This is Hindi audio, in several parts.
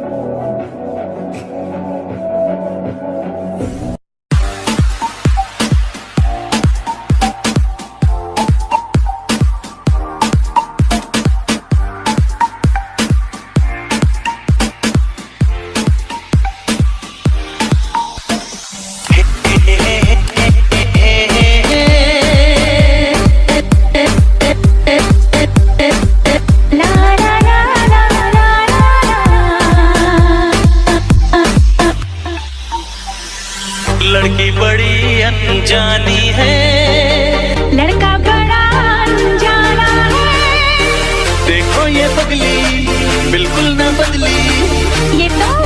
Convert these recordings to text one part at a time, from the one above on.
Bye. ये पगली बिल्कुल न बदली। ये तो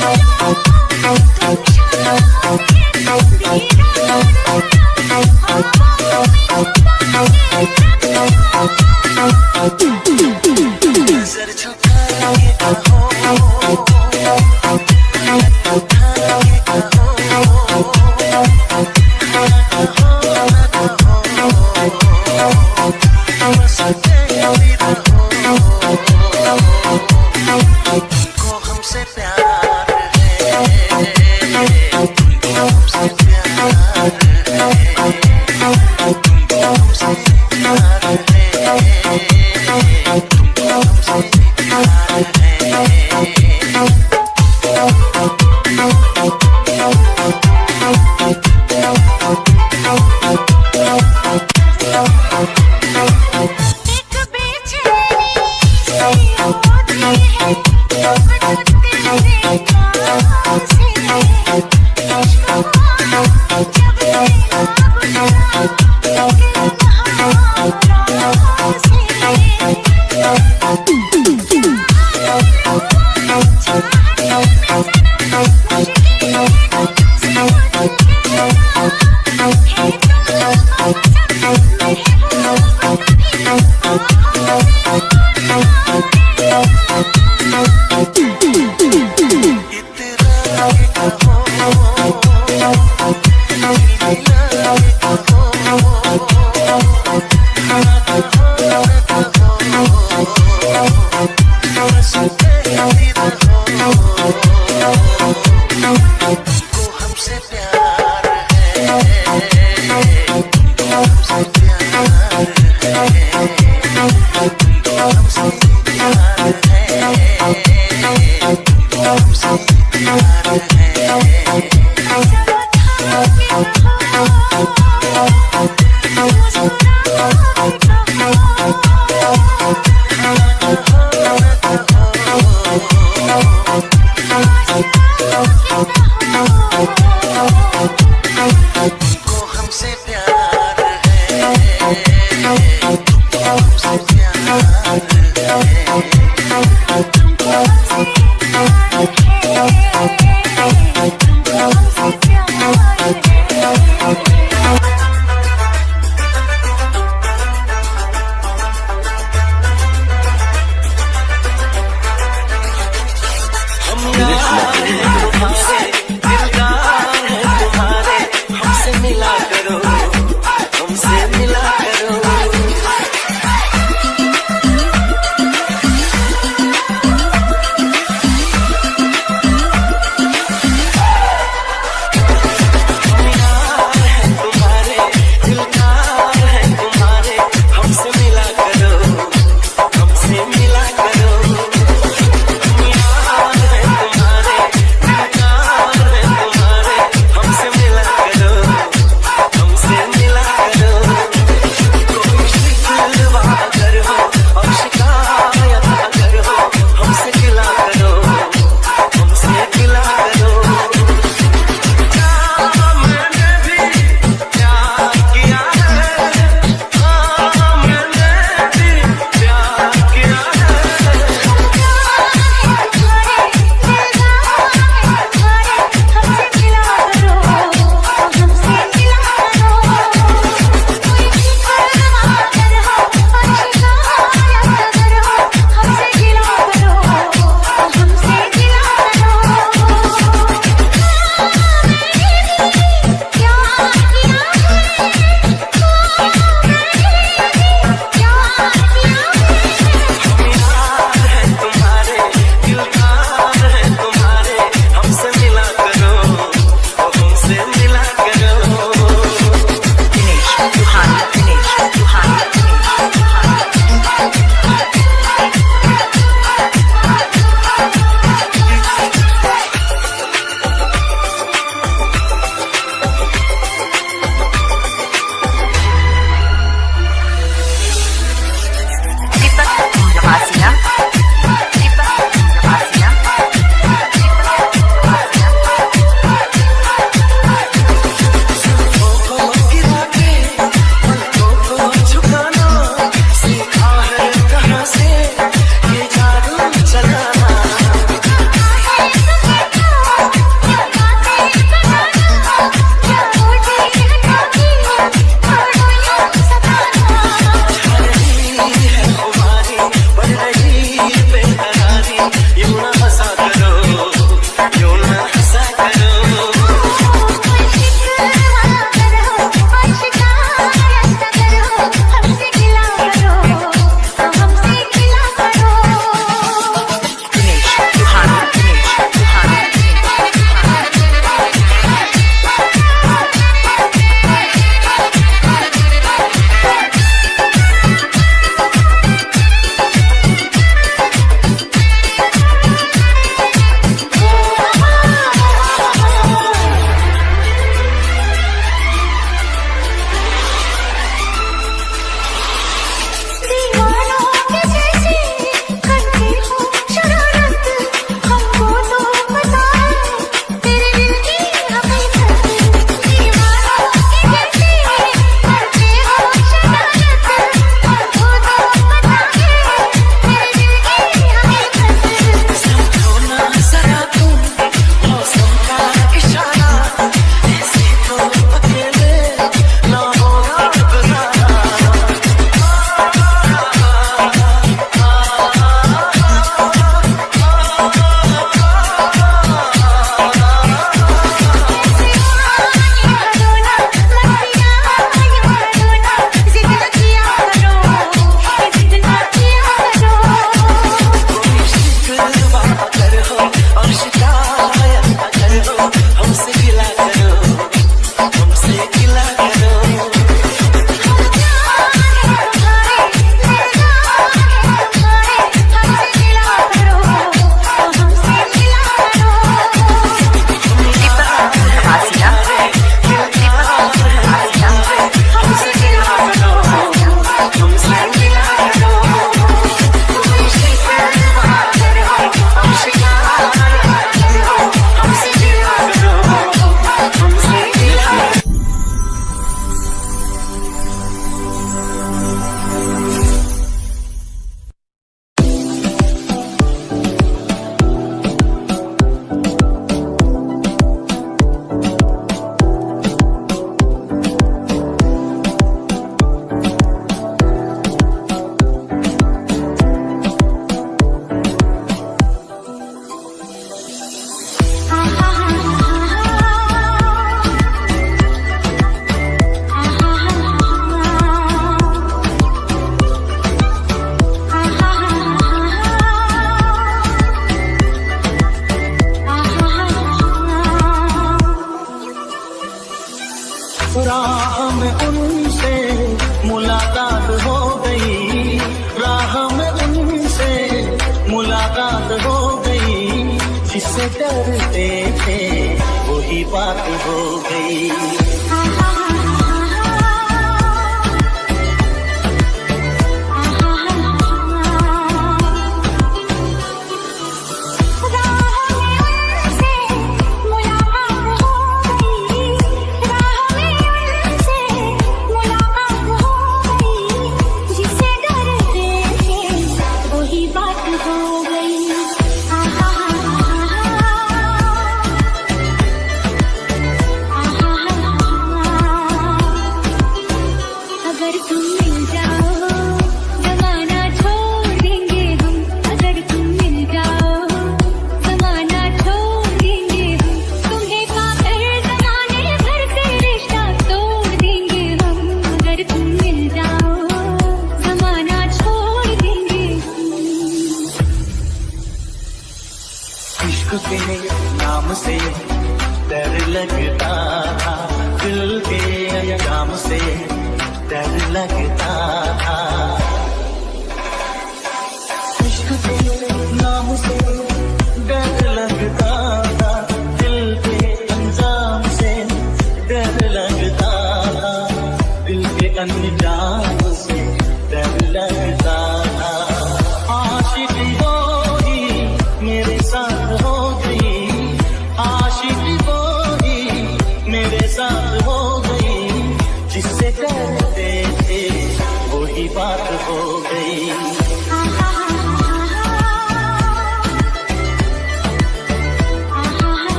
Thank Bye.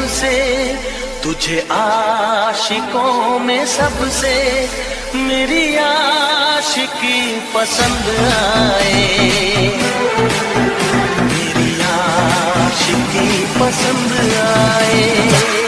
सबसे तुझे आशिकों में सबसे मेरी आशिकी पसंद आए। मेरी आशिकी पसंद आए।